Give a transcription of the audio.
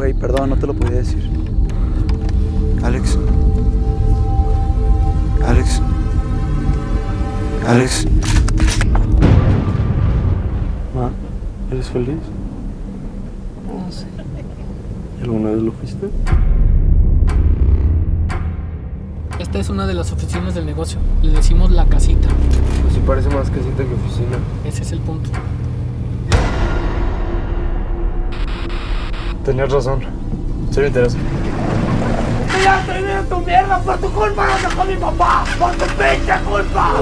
Güey, perdón, no te lo podía decir. Alex. Alex. Alex. Ma, ¿eres feliz? No sé. ¿Alguna vez lo fuiste? Esta es una de las oficinas del negocio. Le decimos la casita. Pues sí parece más casita que oficina. Ese es el punto. Tenías razón. Sí me interesa. ¡Ya estoy viendo tu mierda! ¡Por tu culpa no dejó mi papá! ¡Por tu pinche culpa!